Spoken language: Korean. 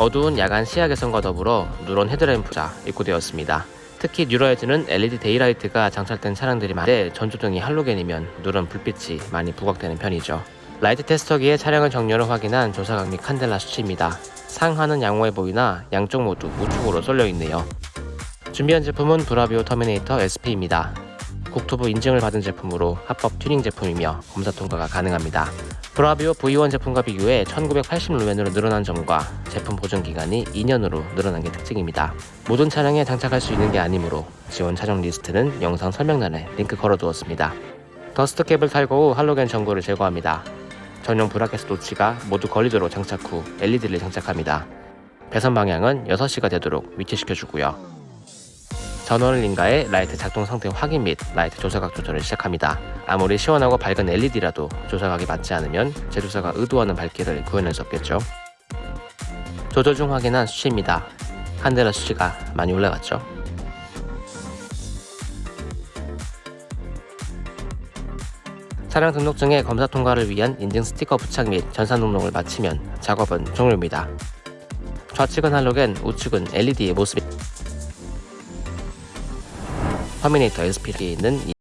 어두운 야간 시야 개선과 더불어 누런 헤드램프가 입고되었습니다. 특히 뉴라이즈는 LED daylight가 장착된 차량들이 많은데 전조등이 할로겐이면 누런 불빛이 많이 부각되는 편이죠. 라이트 테스터기에 차량을 정렬 후 확인한 조사각 및 칸델라 수치입니다. 상하는 양호해 보이나 양쪽 모두 우측으로 쏠려 있네요. 준비한 제품은 브라비오 터미네이터 SP입니다. 국토부 인증을 받은 제품으로 합법 튜닝 제품이며 검사 통과가 가능합니다. 브라비오 V1 제품과 비교해 1980루멘으로 늘어난 점과 제품 보존 기간이 2년으로 늘어난 게 특징입니다. 모든 차량에 장착할 수 있는 게 아니므로 지원 차종 리스트는 영상 설명란에 링크 걸어두었습니다. dust cap을 탈거 후 할로겐 전구를 제거합니다. 전용 bracket 노치가 모두 걸리도록 장착 후 LED를 장착합니다. 배선 방향은 6시가 되도록 위치시켜주고요. 전원을 인가해 라이트 작동 상태 확인 및 라이트 조사각 조절을 시작합니다. 아무리 시원하고 밝은 LED라도 조사각이 맞지 않으면 제조사가 의도하는 밝기를 구현할 수 없겠죠. 조절 중 확인한 수치입니다. 칸데라 수치가 많이 올라갔죠. 차량 등록증의 검사 통과를 위한 인증 스티커 부착 및 전산 등록을 마치면 작업은 종료입니다. 좌측은 할로겐, 우측은 LED의 모습이 터미네이터 SP에 있는